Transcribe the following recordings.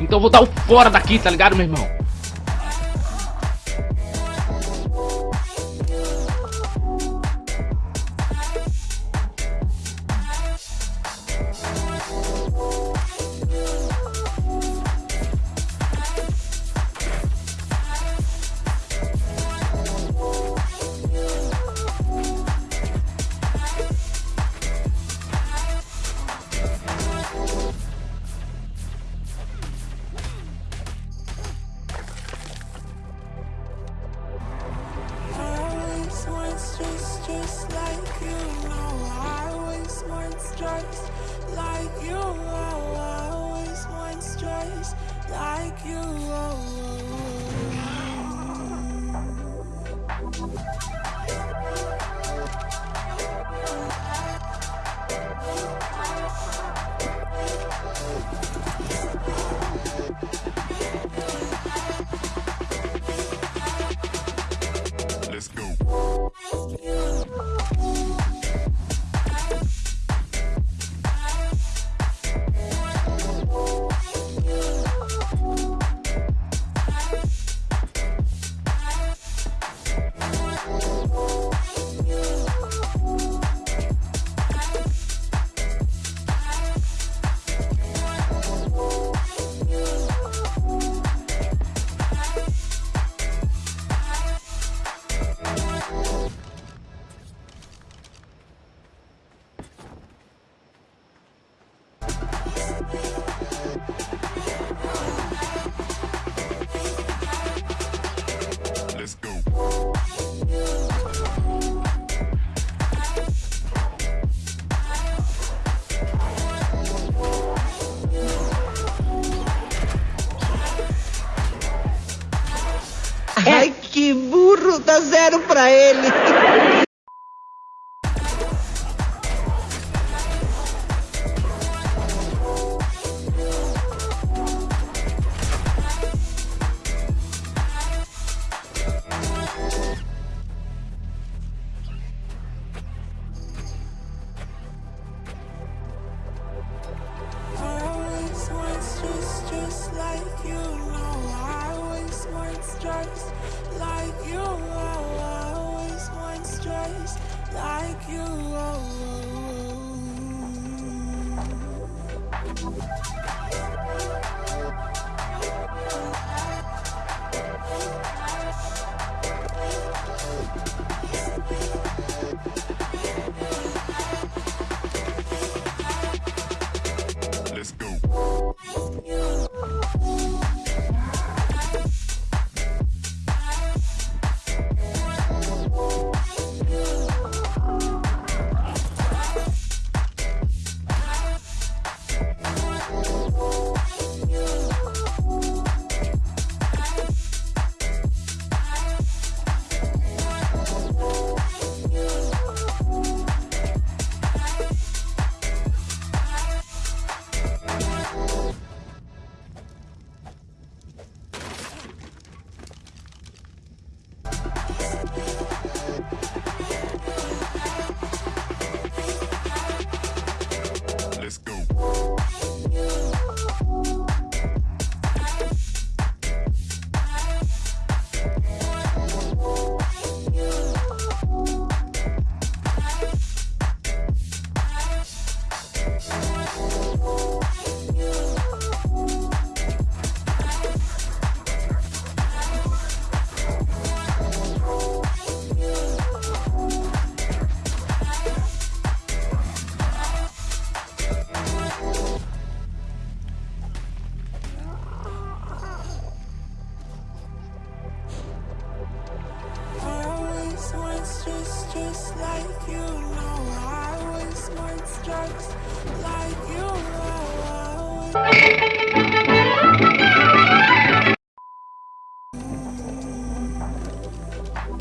Então eu vou dar o fora daqui, tá ligado, meu irmão? Zero para ele.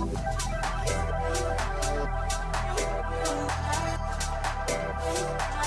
Thank you.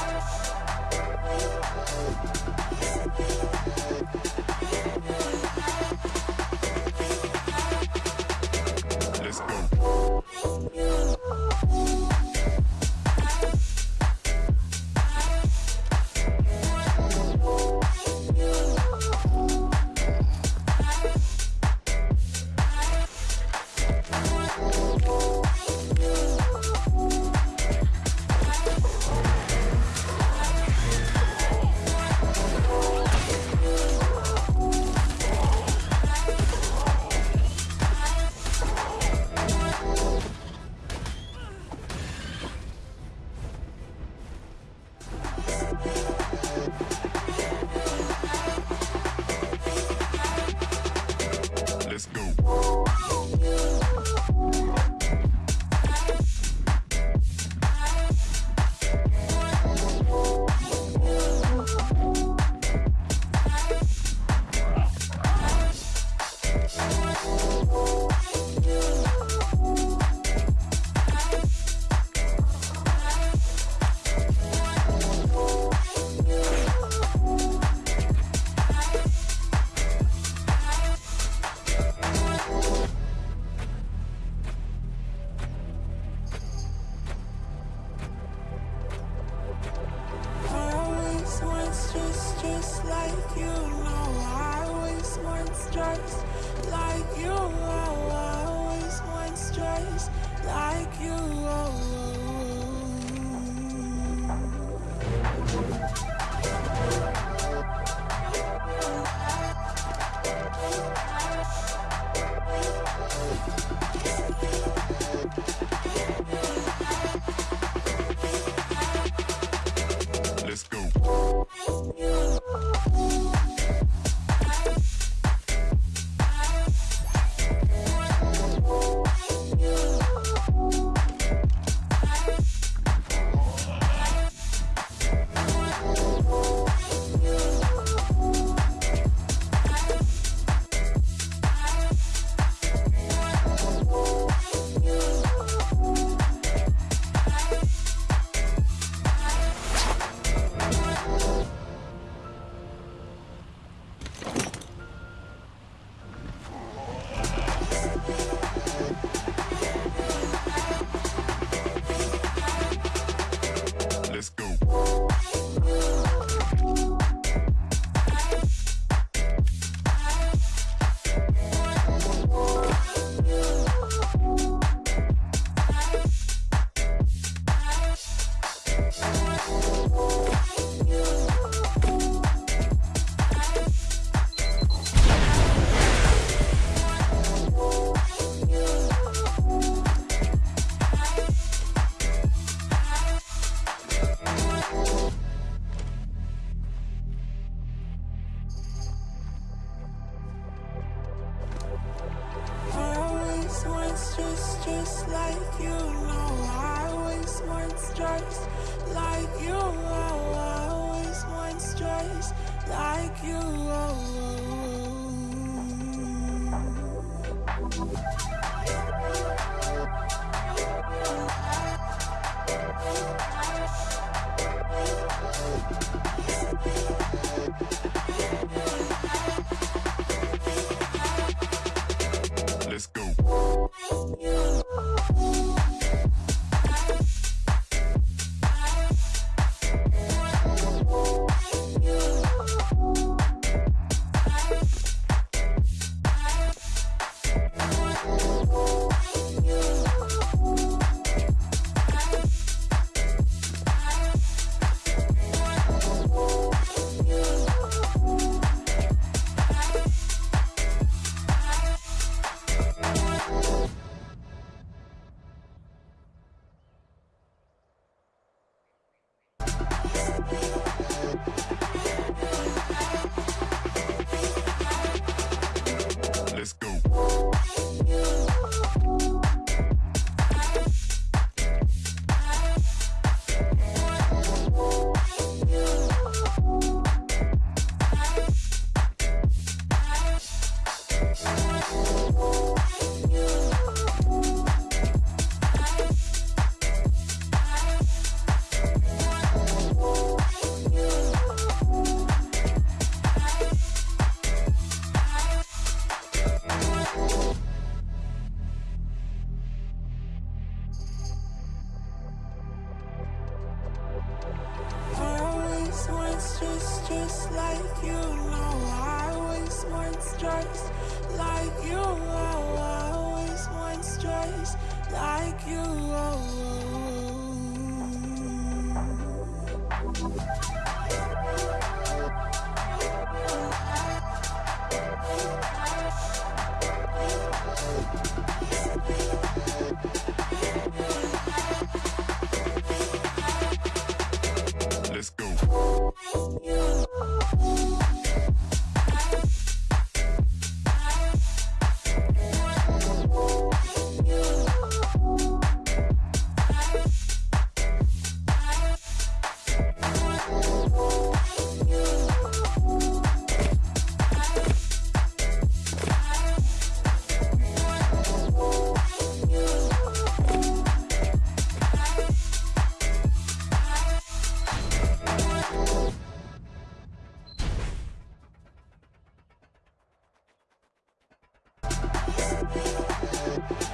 We'll be right back.